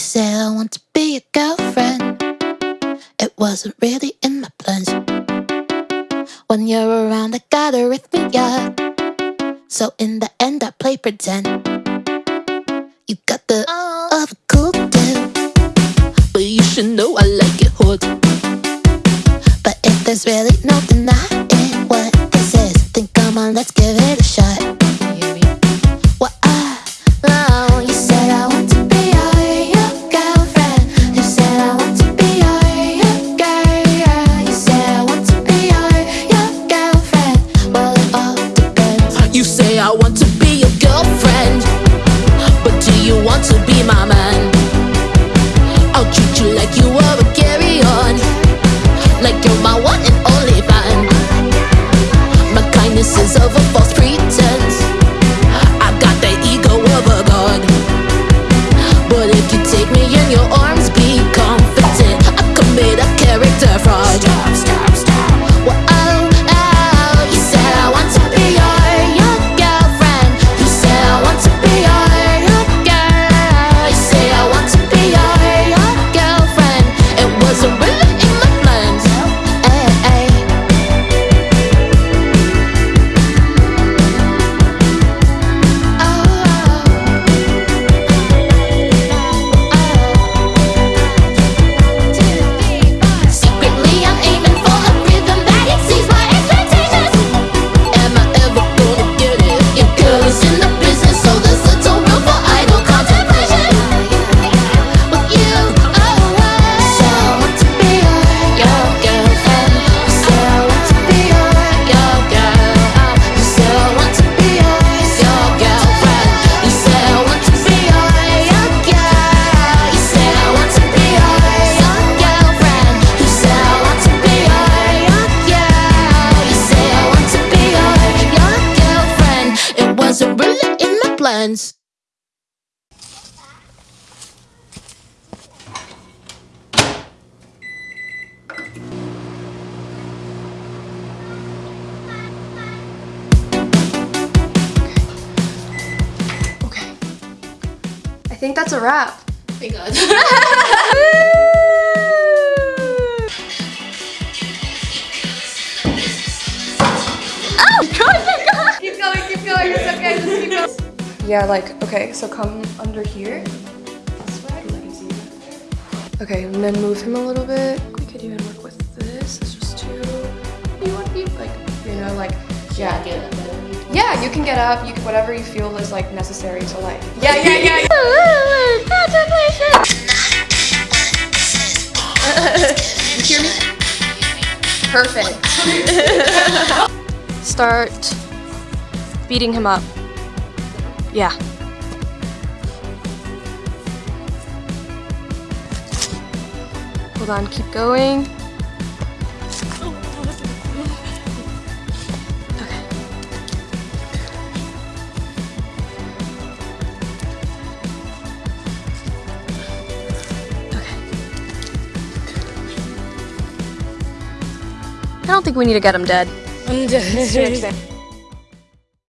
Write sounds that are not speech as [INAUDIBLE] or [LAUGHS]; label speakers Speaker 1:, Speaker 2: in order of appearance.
Speaker 1: said I want to be your girlfriend. It wasn't really in my plans. When you're around, I gotta rhythm ya. So in the end, I play pretend. You got the uh, of a cool dude, but you should know I like it hot. But if there's really no denying what this is, then come on, let's give it
Speaker 2: wasn't in my plans.
Speaker 3: Okay. I think that's a wrap.
Speaker 2: Thank God. [LAUGHS]
Speaker 3: Yeah, like, okay, so come under here. This way. Okay, and then move him a little bit. We could even work with this. It's just too. You want to be like, you know, like, yeah. Yeah, you can get up. You can, whatever you feel is like necessary to like. Yeah, yeah, yeah. [LAUGHS] you hear me? Perfect. [LAUGHS] Start beating him up. Yeah. Hold on, keep going. Okay. Okay. I don't think we need to get him dead.
Speaker 2: I'm dead.